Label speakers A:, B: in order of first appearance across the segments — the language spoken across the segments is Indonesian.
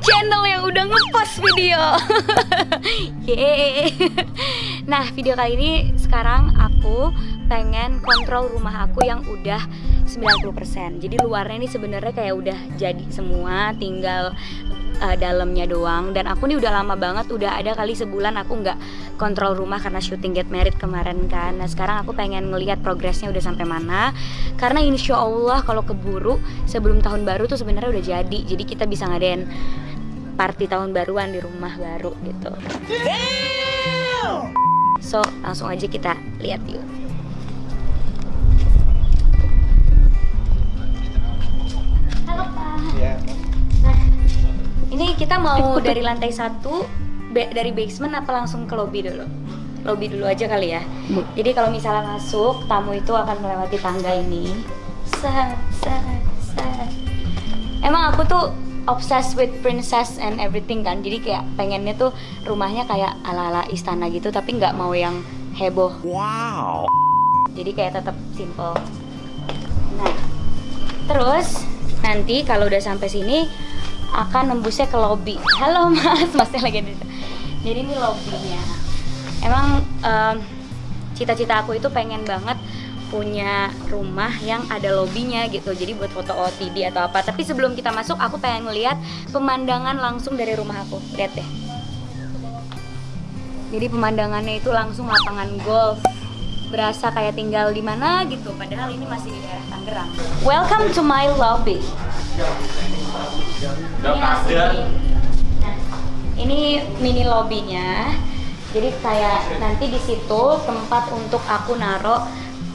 A: channel yang udah ngepost video. Nah video kali ini sekarang aku pengen kontrol rumah aku yang udah 90% Jadi luarnya ini sebenarnya kayak udah jadi semua tinggal uh, dalamnya doang. Dan aku nih udah lama banget udah ada kali sebulan aku nggak kontrol rumah karena syuting Get Married kemarin kan. Nah sekarang aku pengen ngelihat progresnya udah sampai mana. Karena insya Allah kalau keburu sebelum tahun baru tuh sebenarnya udah jadi. Jadi kita bisa ngadain party tahun baruan di rumah baru gitu. So langsung aja kita lihat yuk. Halo Pak.
B: Ya,
A: Nah, ini kita mau dari lantai satu be- dari basement apa langsung ke lobby dulu? Lobby dulu aja kali ya. Jadi kalau misalnya masuk, tamu itu akan melewati tangga ini. Set, set, set. Emang aku tuh obsessed with princess and everything kan. Jadi kayak pengennya tuh rumahnya kayak ala-ala istana gitu, tapi nggak mau yang heboh.
B: Wow.
A: Jadi kayak tetap simple. Nah, terus nanti kalau udah sampai sini akan nembusnya ke lobby. Halo Mas, Masnya lagi di Jadi ini lobbynya. Emang em, cita-cita aku itu pengen banget punya rumah yang ada lobbynya gitu. Jadi buat foto OTD atau apa. Tapi sebelum kita masuk, aku pengen ngeliat pemandangan langsung dari rumah aku. Lihat deh. Jadi pemandangannya itu langsung lapangan golf. Berasa kayak tinggal di mana gitu, padahal ini masih di daerah Tangerang. Welcome to my lobby. Ini asli. Ini mini lobbynya. Jadi kayak nanti di situ tempat untuk aku naruh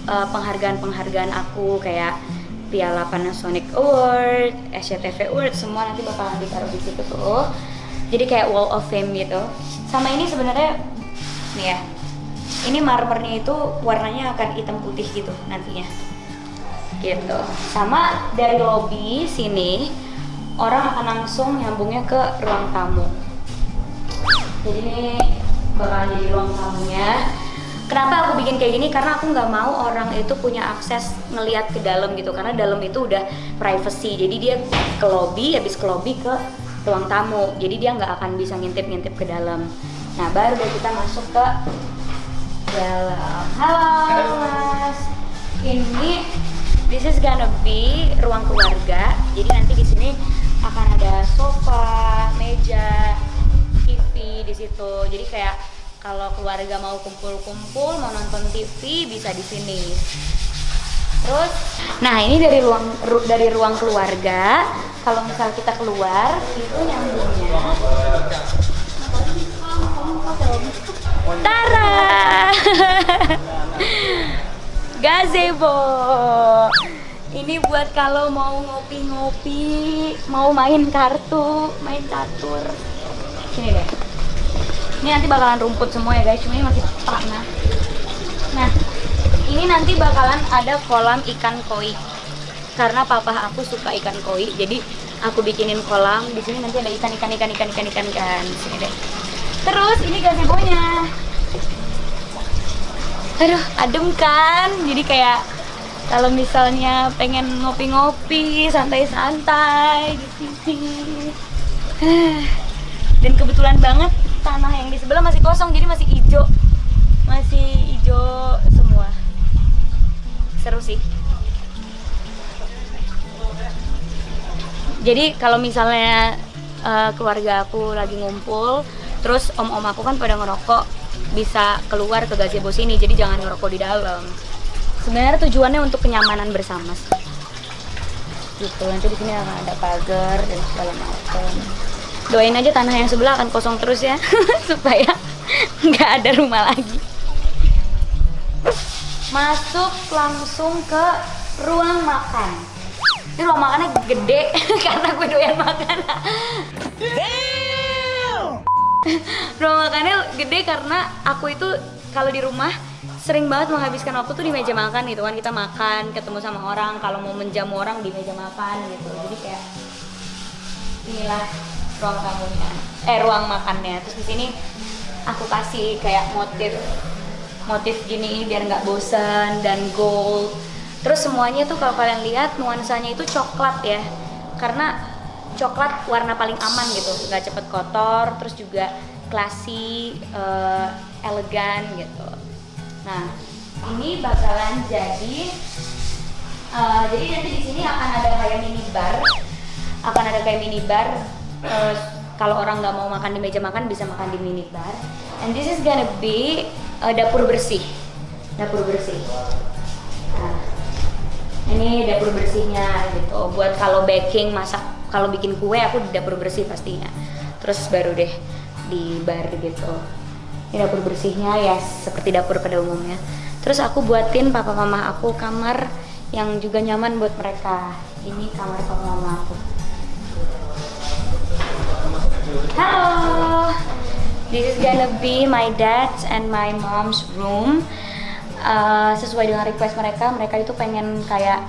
A: eh, penghargaan-penghargaan aku kayak Piala Panasonic Award, SCTV Award, semua nanti bakalan ditaruh di situ tuh. Jadi kayak wall of fame gitu. Sama ini sebenarnya nih ya. Ini marmernya itu warnanya akan hitam putih gitu nantinya. Gitu. Sama dari lobby sini orang akan langsung nyambungnya ke ruang tamu. Jadi ini bakal jadi ruang tamunya. Kenapa aku bikin kayak gini? Karena aku nggak mau orang itu punya akses ngelihat ke dalam gitu. Karena dalam itu udah privacy. Jadi dia ke lobby, habis ke lobby ke ruang tamu. Jadi dia nggak akan bisa ngintip-ngintip ke dalam. Nah baru deh kita masuk ke dalam. Halo mas. Ini this is gonna be ruang keluarga. Jadi nanti di sini akan ada sofa, meja, TV di situ. Jadi kayak kalau keluarga mau kumpul-kumpul, mau nonton TV bisa di sini. Terus, nah ini dari ruang ru- dari ruang keluarga. Kalau misal kita keluar, itu nyambungnya. Tara, gazebo. Ini buat kalau mau ngopi-ngopi, mau main kartu, main catur. Sini deh. Ini nanti bakalan rumput semua ya guys, cuma ini masih tanah. Nah, ini nanti bakalan ada kolam ikan koi. Karena papa aku suka ikan koi, jadi aku bikinin kolam. Di sini nanti ada ikan ikan ikan ikan ikan ikan ikan. Sini deh. Terus ini gazebo-nya. Aduh, adem kan? Jadi kayak kalau misalnya pengen ngopi-ngopi, santai-santai di sini. Dan kebetulan banget tanah yang di sebelah masih kosong, jadi masih hijau. Masih hijau semua. Seru sih. Jadi kalau misalnya eh, keluarga aku lagi ngumpul, terus om-om aku kan pada ngerokok, bisa keluar ke gazebo sini, jadi jangan ngerokok di dalam. Sebenarnya tujuannya untuk kenyamanan bersama. Gitu, nanti di sini akan ada pagar dan segala macam. Doain aja tanah yang sebelah akan kosong terus ya, supaya nggak ada rumah lagi. Masuk langsung ke ruang makan. Ini ruang makannya gede karena gue doyan makan. ruang makannya gede karena aku itu kalau di rumah sering banget menghabiskan waktu tuh di meja makan gitu kan kita makan ketemu sama orang kalau mau menjamu orang di meja makan gitu jadi kayak inilah ruang tamunya eh ruang makannya. Terus di sini aku kasih kayak motif motif gini biar nggak bosan dan gold. Terus semuanya tuh kalau kalian lihat nuansanya itu coklat ya. Karena coklat warna paling aman gitu. Nggak cepet kotor terus juga classy uh, elegan gitu. Nah ini bakalan jadi uh, jadi nanti di sini akan ada kayak mini bar. Akan ada kayak mini bar uh, kalau orang nggak mau makan di meja makan bisa makan di mini bar and this is gonna be uh, dapur bersih. Dapur bersih. Nah, ini dapur bersihnya gitu. Buat kalau baking masak kalau bikin kue aku di dapur bersih pastinya. Terus baru deh di bar gitu. Ini dapur bersihnya ya seperti dapur pada umumnya. Terus aku buatin papa mama aku kamar yang juga nyaman buat mereka. Ini kamar papa mama aku this is gonna be my dad's and my mom's room. Uh, sesuai dengan request mereka mereka itu pengen kayak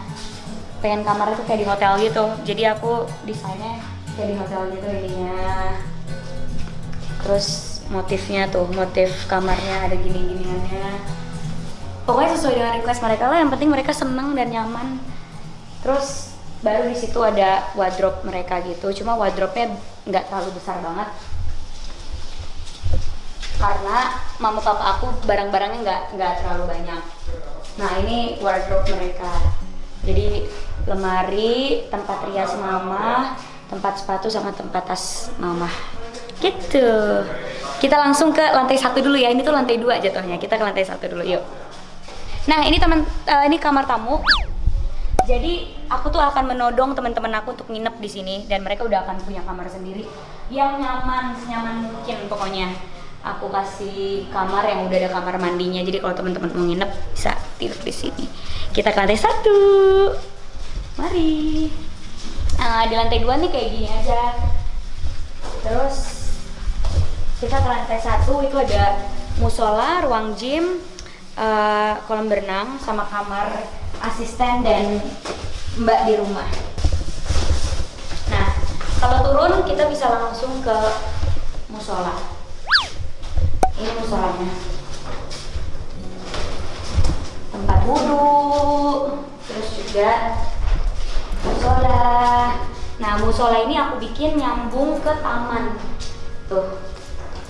A: pengen kamar itu kayak di hotel gitu. Jadi aku desainnya kayak di hotel gitu ininya terus motifnya tuh motif kamarnya ada gini-giniannya. Pokoknya sesuai dengan request mereka lah yang penting mereka seneng dan nyaman. Terus baru di situ ada wardrobe mereka gitu. Cuma wardrobe-nya nggak terlalu besar banget karena mama papa aku barang-barangnya nggak nggak terlalu banyak nah ini wardrobe mereka jadi lemari, tempat rias mama, tempat sepatu sama tempat tas mama. Gitu. Kita langsung ke lantai satu dulu ya. Ini tuh lantai dua jatuhnya. Kita ke lantai satu dulu, yuk. Nah ini teman, uh, ini kamar tamu. Jadi aku tuh akan menodong teman-teman aku untuk nginep di sini dan mereka udah akan punya kamar sendiri yang nyaman, senyaman mungkin pokoknya. Aku kasih kamar yang udah ada kamar mandinya. Jadi kalau teman-teman mau nginep bisa tidur di sini. Kita ke lantai satu. Mari. Nah, di lantai dua nih kayak gini aja. Terus kita ke lantai satu itu ada musola, ruang gym, uh, kolam berenang, sama kamar asisten dan mbak di rumah. Nah, kalau turun kita bisa langsung ke musola. Ini musolanya. Tempat wudhu, terus juga musola. Nah musola ini aku bikin nyambung ke taman. Tuh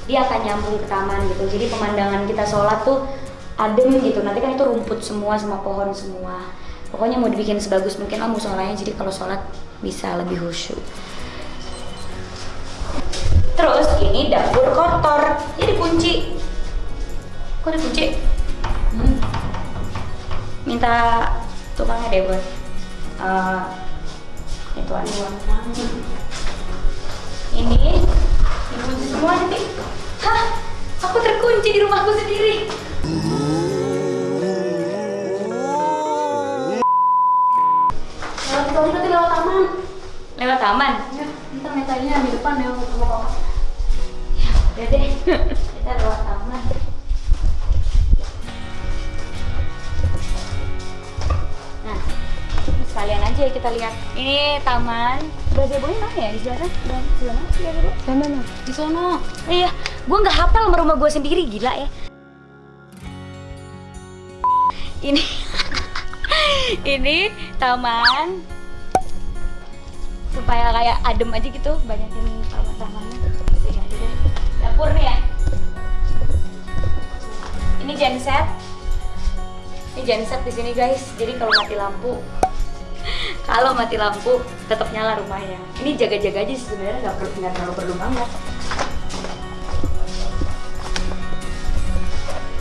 A: dia akan nyambung ke taman gitu. Jadi pemandangan kita sholat tuh adem gitu. Nanti kan itu rumput semua sama pohon semua. Pokoknya mau dibikin sebagus mungkin lah musolanya. Jadi kalau sholat bisa lebih khusyuk terus ini dapur kotor. Jadi kunci kok dikunci? Hmm. minta tukangnya deh buat uh, itu aja. Ini dikunci semua nanti. Hah? Aku terkunci di rumahku sendiri
B: ya di
A: sana? Di mana? Sih gazebo
B: mana mana
A: di sono iya gue nggak hafal sama rumah gue sendiri gila ya. Ini ini taman supaya kayak adem aja gitu banyakin taman-tamannya Sini aja deh. dapur nih ya. Ini genset. Ini genset di sini guys. Jadi kalau mati lampu kalau mati lampu tetap nyala rumahnya ini jaga-jaga aja sih sebenarnya nggak perlu nggak terlalu perlu banget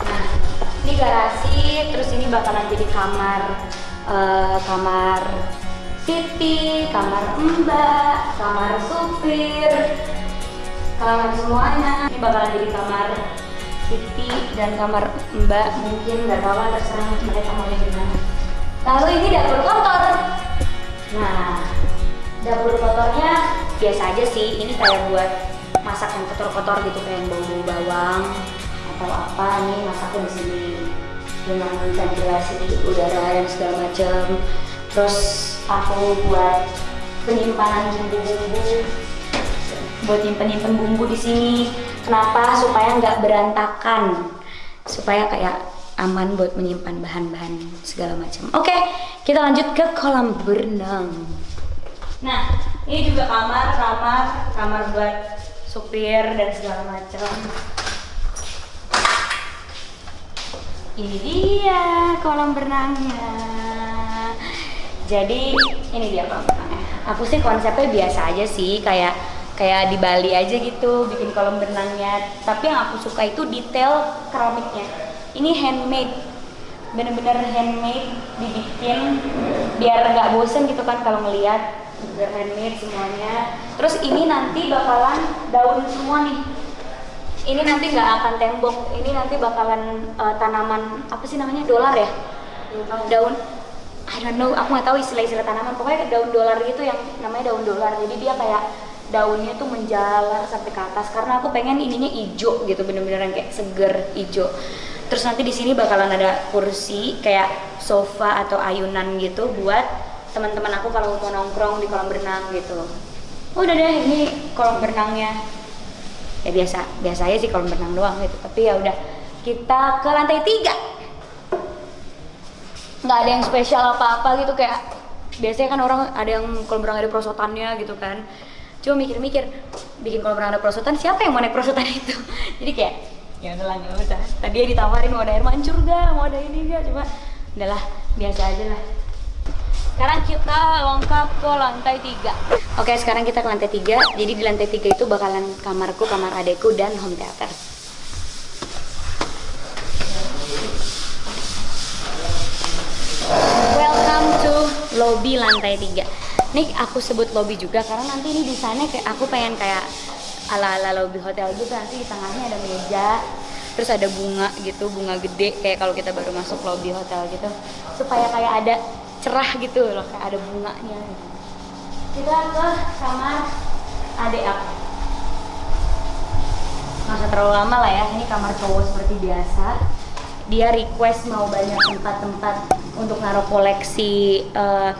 A: nah ini garasi terus ini bakalan jadi kamar eh, kamar Siti, kamar mbak, kamar supir, kamar semuanya. Ini bakalan jadi kamar Siti dan kamar mbak mungkin nggak tahu terserah mereka mau gimana. Lalu ini dapur kotor. Nah, dapur kotornya biasa aja sih. Ini kayak buat masak yang kotor-kotor gitu kayak yang bau-bau bawang atau apa nih masaknya di sini dengan ventilasi udara dan segala macam. Terus aku buat penyimpanan bumbu-bumbu buat nyimpen-nyimpen bumbu di sini. Kenapa? Supaya nggak berantakan. Supaya kayak aman buat menyimpan bahan-bahan segala macam. Oke, kita lanjut ke kolam berenang. Nah, Ini juga kamar, kamar, kamar buat supir dan segala macam. Ini dia kolam berenangnya. Jadi ini dia kolam berenangnya. Aku sih konsepnya biasa aja sih, kayak kayak di Bali aja gitu bikin kolam berenangnya. Tapi yang aku suka itu detail keramiknya. Ini handmade, bener-bener handmade dibikin biar nggak bosen gitu kan kalau ngeliat biar handmade semuanya. Terus ini nanti bakalan daun semua nih. Ini nanti nggak akan tembok. Ini nanti bakalan uh, tanaman apa sih namanya dolar ya? Daun. I don't know aku nggak tahu istilah-istilah tanaman. Pokoknya daun dolar gitu yang namanya daun dolar. Jadi dia kayak daunnya tuh menjalar sampai ke atas. Karena aku pengen ininya hijau gitu bener-bener kayak seger hijau. Terus nanti di sini bakalan ada kursi kayak sofa atau ayunan gitu buat teman-teman aku kalau mau nongkrong di kolam berenang gitu. Udah deh ini kolam berenangnya. Ya biasa biasa aja sih kalau berenang doang gitu. Tapi ya udah kita ke lantai tiga. Nggak ada yang spesial apa-apa gitu kayak biasanya kan orang ada yang kalau berenang ada prosotannya gitu kan. Cuma mikir-mikir bikin kalau berenang ada prosotan siapa yang mau naik prosotan itu? Jadi kayak ya udah lah usah. Tadi ya ditawarin mau ada air mancur gak mau ada ini gak cuma udahlah biasa aja lah sekarang kita lengkap ke lantai tiga. Oke, sekarang kita ke lantai tiga. Jadi di lantai tiga itu bakalan kamarku, kamar adekku, dan home theater. Welcome to lobby lantai tiga. Nih aku sebut lobby juga karena nanti ini desainnya kayak aku pengen kayak ala-ala lobby hotel gitu. Nanti di tengahnya ada meja, terus ada bunga gitu, bunga gede kayak kalau kita baru masuk lobby hotel gitu. Supaya kayak ada cerah gitu loh kayak ada bunganya. Kita ke kamar adik aku. Masa terlalu lama lah ya ini kamar cowok seperti biasa. Dia request mau banyak tempat-tempat untuk naruh koleksi barang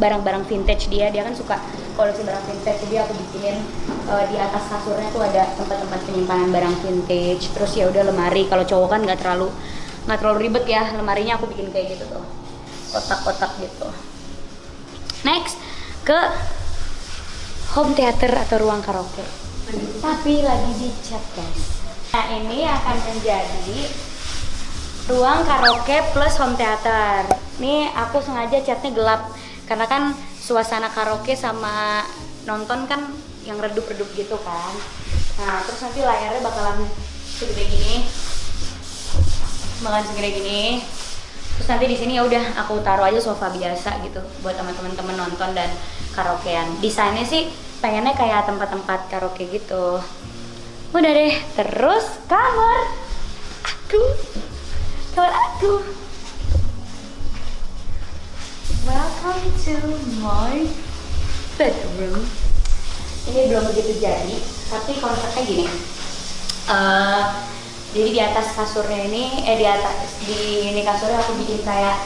A: barang-barang vintage dia. Dia kan suka koleksi barang vintage jadi aku bikinin uh, di atas kasurnya tuh ada tempat-tempat penyimpanan barang vintage. Terus ya udah lemari kalau cowok kan nggak terlalu nggak terlalu ribet ya lemarinya aku bikin kayak gitu tuh kotak-kotak gitu. Next ke home theater atau ruang karaoke. Tapi lagi dicat guys. Nah ini akan menjadi ruang karaoke plus home theater. Ini aku sengaja catnya gelap karena kan suasana karaoke sama nonton kan yang redup-redup gitu kan. Nah terus nanti layarnya bakalan segede gini. Bakalan segede gini terus nanti di sini ya udah aku taruh aja sofa biasa gitu buat teman-teman nonton dan karaokean. Desainnya sih pengennya kayak tempat-tempat karaoke gitu. Udah deh terus kamar. Aku. Kamar aku. Welcome to my bedroom. Ini belum begitu jadi tapi konsepnya gini. Uh, jadi di atas kasurnya ini eh di atas di ini kasurnya aku bikin kayak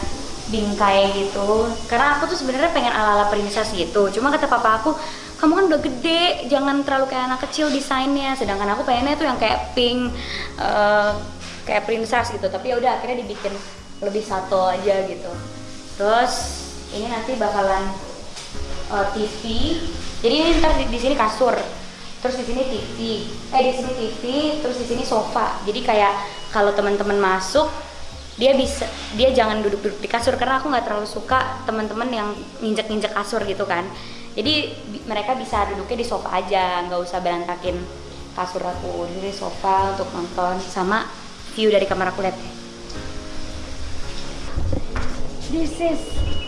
A: bingkai gitu. Karena aku tuh sebenarnya pengen ala-ala princess gitu. Cuma kata papa aku kamu kan udah gede jangan terlalu kayak anak kecil desainnya. Sedangkan aku pengennya tuh yang kayak pink uh, kayak princess gitu. Tapi ya udah akhirnya dibikin lebih satu aja gitu. Terus ini nanti bakalan uh, eh, TV jadi ini ntar di, di sini kasur terus di sini TV eh di sini TV terus di sini sofa. Jadi kayak kalau teman-teman masuk dia bisa dia jangan duduk-duduk di kasur karena aku nggak terlalu suka teman-teman yang nginjek-nginjek kasur gitu kan. Jadi mereka bisa duduknya di sofa aja nggak usah berantakin kasur aku. Jadi sofa untuk nonton sama view dari kamar aku lihat. This is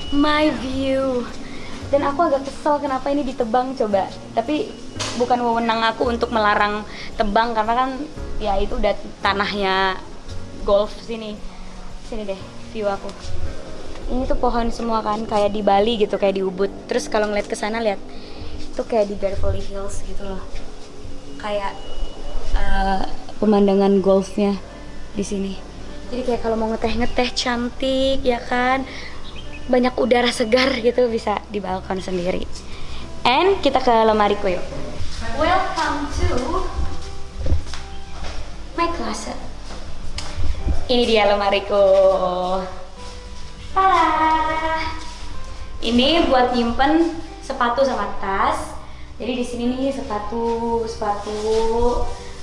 A: my view. Dan aku agak kesel kenapa ini ditebang coba. Tapi bukan wewenang aku untuk melarang tebang karena kan ya itu udah tanahnya golf sini. Sini deh view aku. Ini tuh pohon semua kan kayak di Bali gitu kayak di Ubud. Terus kalau ngeliat ke sana lihat itu kayak di Beverly Hills gitu loh. Kayak uh, pemandangan golfnya di sini. Jadi kayak kalau mau ngeteh ngeteh cantik ya kan? Banyak udara segar gitu bisa di balkon sendiri. And kita ke lemariku yuk Welcome to my closet. Ini dia lemariku. Tada! Ini buat nyimpen sepatu sama tas. Jadi di sini nih sepatu, sepatu.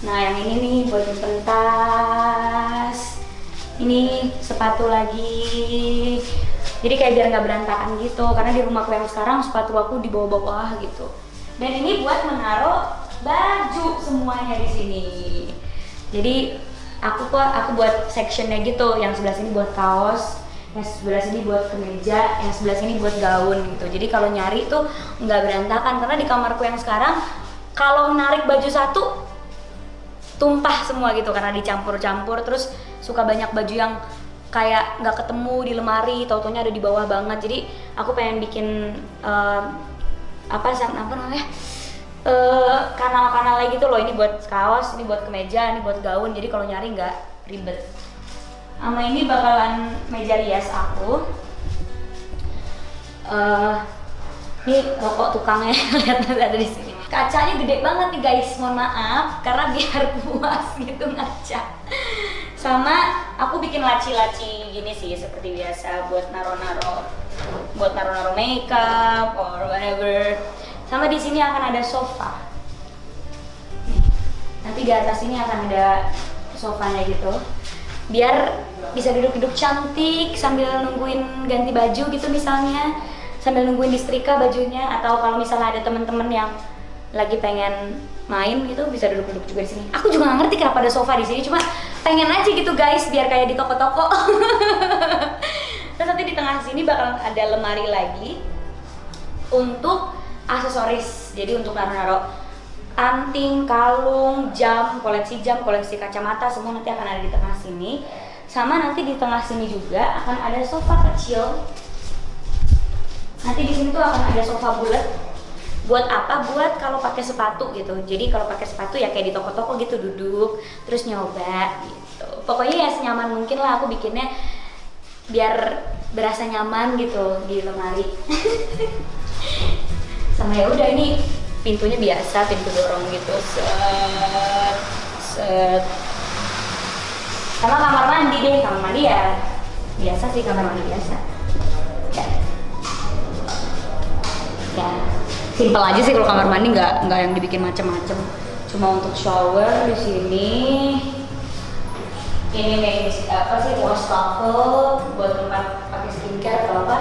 A: Nah yang ini nih buat nyimpen tas. Ini sepatu lagi. Jadi kayak biar nggak berantakan gitu. Karena di rumahku yang sekarang sepatu aku di bawah-bawah gitu. Dan ini buat menaruh baju semuanya di sini. Jadi aku kok aku buat sectionnya gitu. Yang sebelah sini buat kaos, yang sebelah sini buat kemeja, yang sebelah sini buat gaun gitu. Jadi kalau nyari tuh nggak berantakan karena di kamarku yang sekarang kalau narik baju satu tumpah semua gitu karena dicampur-campur terus suka banyak baju yang kayak nggak ketemu di lemari, tau-taunya ada di bawah banget. Jadi aku pengen bikin eh, apa san- apa namanya? eh, kanal-kanal lagi gitu loh. Ini buat kaos, ini buat kemeja, ini buat gaun. Jadi kalau nyari nggak ribet. Sama ini bakalan meja rias aku. Eh, ini rokok tukangnya lihat ada di sini. Kacanya gede banget nih guys, mohon maaf karena biar puas gitu ngaca. Sama aku bikin laci-laci gini sih seperti biasa buat naro-naro buat naro-naro makeup or whatever. Sama di sini akan ada sofa. Nanti di atas ini akan ada sofanya gitu. Biar bisa duduk-duduk cantik sambil nungguin ganti baju gitu misalnya sambil nungguin disetrika bajunya atau kalau misalnya ada teman-teman yang lagi pengen main gitu bisa duduk-duduk juga di sini. Aku juga nggak ngerti kenapa ada sofa di sini, cuma pengen aja gitu guys biar kayak di toko-toko. Terus nanti di tengah sini bakal ada lemari lagi untuk aksesoris. Jadi untuk naruh-naruh anting, kalung, jam, koleksi jam, koleksi kacamata semua nanti akan ada di tengah sini. Sama nanti di tengah sini juga akan ada sofa kecil. Nanti di sini tuh akan ada sofa bulat. Buat apa? Buat kalau pakai sepatu gitu. Jadi kalau pakai sepatu ya kayak di toko-toko gitu duduk, terus nyoba gitu. Pokoknya ya senyaman mungkin lah aku bikinnya biar berasa nyaman gitu di lemari. Sama ya udah ini pintunya biasa, pintu dorong gitu. Set, set. Sama kamar mandi deh, kamar mandi ya biasa sih kamar mandi biasa. Ya. Ya, simple aja sih kalau kamar mandi nggak nggak yang dibikin macem-macem. Cuma untuk shower di sini ini nih apa sih wastafel buat tempat pakai skincare atau apa.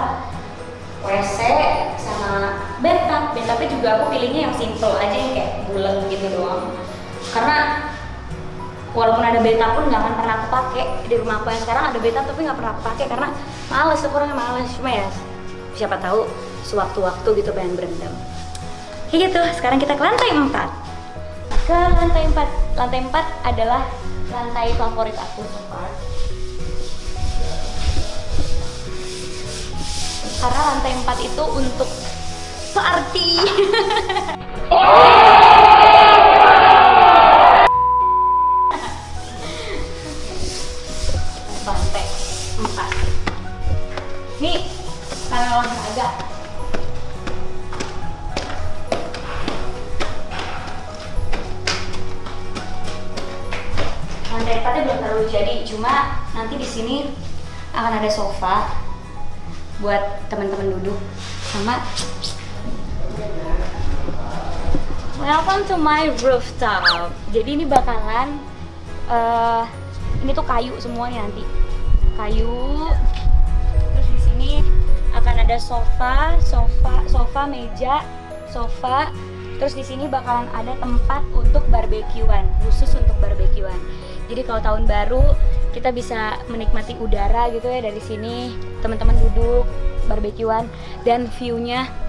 A: WC sama bathtub. Bathtubnya juga aku pilihnya yang simple aja yang kayak bulan gitu doang. Karena walaupun ada bathtub pun nggak akan pernah aku pakai. Di rumah aku yang sekarang ada bathtub tapi nggak pernah aku pakai karena males aku orangnya males. Cuma ya siapa tahu sewaktu-waktu gitu pengen berendam. Kayak gitu sekarang kita ke lantai 4 ke lantai 4 lantai 4 adalah lantai favorit aku karena lantai 4 itu untuk party. Lantai nanti di sini akan ada sofa buat teman-teman duduk sama Welcome to my rooftop. Jadi ini bakalan eh ini tuh kayu semuanya nanti. Kayu. Terus di sini akan ada sofa, sofa, sofa, meja, sofa. Terus di sini bakalan ada tempat untuk barbekyuan, khusus untuk barbekyuan. Jadi kalau tahun baru kita bisa menikmati udara gitu ya dari sini, teman-teman duduk barbekyuan dan view-nya oh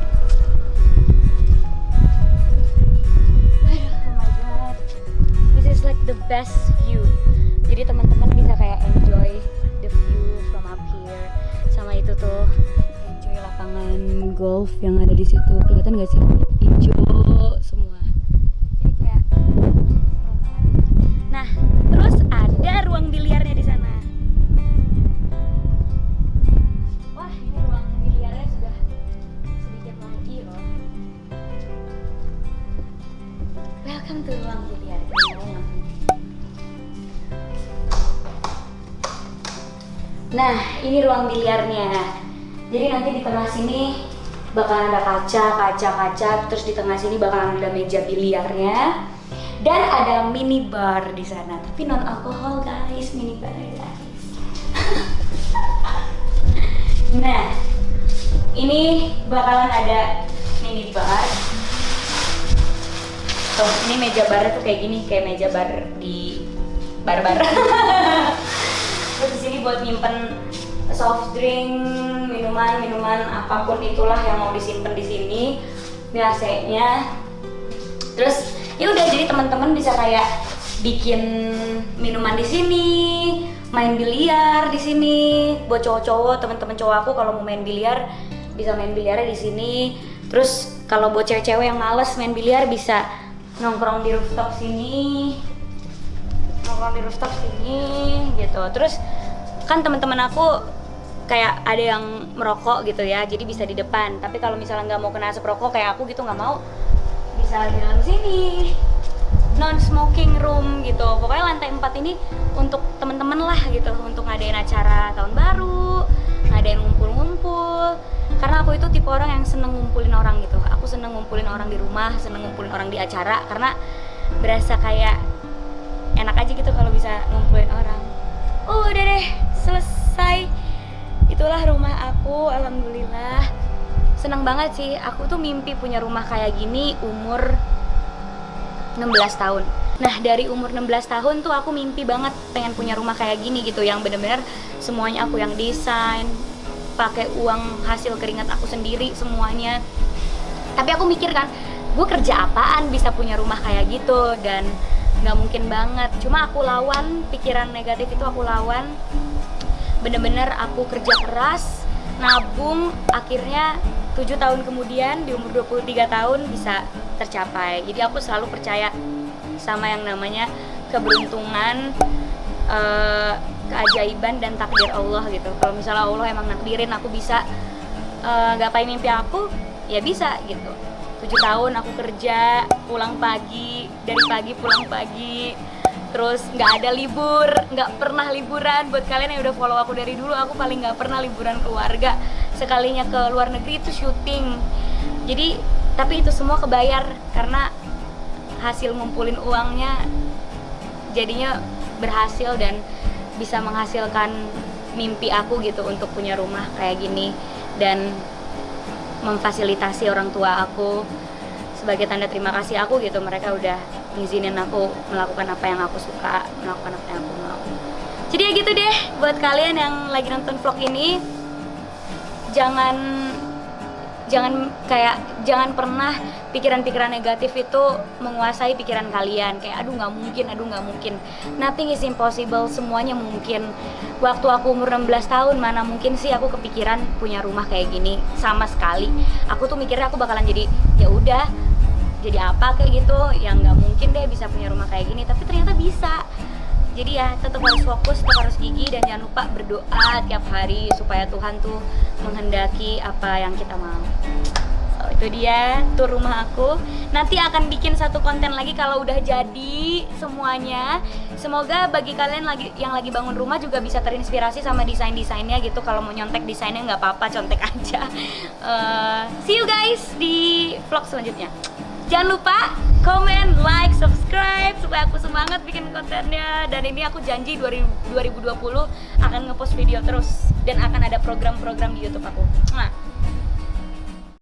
A: the best view. Jadi teman-teman bisa kayak enjoy the view from up here. Sama itu tuh enjoy lapangan golf yang ada di situ. Kelihatan gak sih? Hijau semua. Ruang biliarnya. Jadi nanti di tengah sini bakalan ada kaca, kaca, kaca, terus di tengah sini bakalan ada meja biliarnya dan ada mini bar di sana. Tapi non alkohol guys, mini bar guys. nah, ini bakalan ada mini bar. Tuh, ini meja bar tuh kayak gini, kayak meja bar di bar-bar. Terus di sini buat nyimpen soft drink, minuman, minuman apa pun itulah yang mau disimpan di sini. Ini AC-nya. Terus ya udah jadi teman-teman bisa kayak bikin minuman di sini, main biliar di sini. Buat cowok-cowok, teman-teman cowok aku kalau mau main biliar bisa main biliarnya di sini. Terus kalau buat cewek-cewek yang males main biliar bisa nongkrong di rooftop sini nongkrong di rooftop sini gitu terus kan teman-teman aku kayak ada yang merokok gitu ya jadi bisa di depan. Tapi kalau misalnya nggak mau kena asap rokok kayak aku gitu nggak mau bisa di dalam sini. Non smoking room gitu. Pokoknya lantai 4 ini untuk teman-teman lah gitu untuk ngadain acara tahun baru ngadain ngumpul-ngumpul. Karena aku itu tipe orang yang seneng ngumpulin orang gitu. Aku seneng ngumpulin orang di rumah seneng ngumpulin orang di acara karena berasa kayak enak aja gitu kalau bisa ngumpulin orang. Oh udah deh selesai itulah rumah aku alhamdulillah. Seneng banget sih aku tuh mimpi punya rumah kayak gini umur 16 tahun. Nah dari umur 16 tahun tuh aku mimpi banget pengen punya rumah kayak gini gitu Yang bener-bener semuanya aku yang desain pakai uang hasil keringat aku sendiri semuanya. Tapi aku mikir kan gue kerja apaan bisa punya rumah kayak gitu? Dan nggak mungkin banget. Cuma aku lawan pikiran negatif itu aku lawan bener-bener aku kerja keras nabung akhirnya tujuh tahun kemudian di umur 23 tahun bisa tercapai. Jadi aku selalu percaya sama yang namanya keberuntungan uh, keajaiban dan takdir Allah gitu. Kalau misalnya Allah emang nakdirin aku bisa uh, gapai mimpi aku? Ya bisa gitu. Tujuh tahun aku kerja pulang pagi dari pagi pulang pagi terus nggak ada libur nggak pernah liburan. Buat kalian yang udah follow aku dari dulu aku paling nggak pernah liburan keluarga. Sekalinya ke luar negeri itu syuting. Jadi tapi itu semua kebayar karena hasil ngumpulin uangnya jadinya berhasil dan bisa menghasilkan mimpi aku gitu untuk punya rumah kayak gini. Dan memfasilitasi orang tua aku sebagai tanda terima kasih aku gitu. Mereka udah ngizinin aku melakukan apa yang aku suka melakukan apa yang aku mau. Jadi ya gitu deh buat kalian yang lagi nonton vlog ini jangan jangan kayak jangan pernah pikiran-pikiran negatif itu menguasai pikiran kalian. Kayak aduh nggak mungkin aduh nggak mungkin. Nothing is impossible semuanya mungkin. Waktu aku umur 16 tahun mana mungkin sih aku kepikiran punya rumah kayak gini? Sama sekali. Aku tuh mikirnya aku bakalan jadi ya udah jadi apa kayak gitu yang nggak mungkin deh bisa punya rumah kayak gini tapi ternyata bisa. Jadi ya tetap harus fokus tetap harus gigi dan jangan lupa berdoa tiap hari supaya Tuhan tuh menghendaki apa yang kita mau. So itu dia tur rumah aku. Nanti akan bikin satu konten lagi kalau udah jadi semuanya. Semoga bagi kalian lagi yang lagi bangun rumah juga bisa terinspirasi sama desain desainnya gitu. Kalau mau nyontek desainnya nggak apa-apa contek aja. Uh, see you guys di vlog selanjutnya jangan lupa komen, like, subscribe supaya aku semangat bikin kontennya dan ini aku janji 2020 akan ngepost video terus dan akan ada program-program di YouTube aku. Nah,